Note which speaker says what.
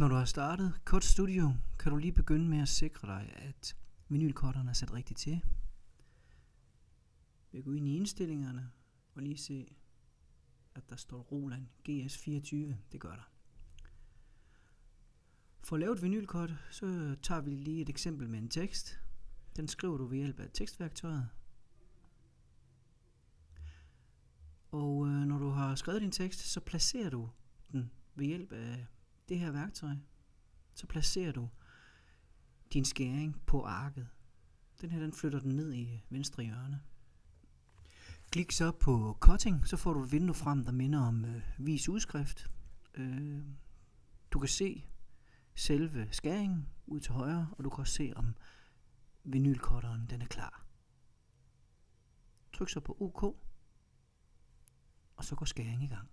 Speaker 1: Når du har startet Cut Studio, kan du lige begynde med at sikre dig, at vinylkorterne er sat rigtigt til. Vi går ind i indstillingerne og lige se, at der står Roland GS24. Det gør der. For at lave et vinylkort, så tager vi lige et eksempel med en tekst. Den skriver du ved hjælp af tekstværktøjet. Og øh, når du har skrevet din tekst, så placerer du den ved hjælp af det her værktøj. Så placerer du din skæring på arket. Den her den flytter den ned i venstre hjørne. Klik så på cutting, så får du et vindue frem, der minder om øh, vis udskrift. Øh, du kan se selve skæringen ud til højre, og du kan også se, om vinylcutteren den er klar. Tryk så på OK, og så går skæringen i gang.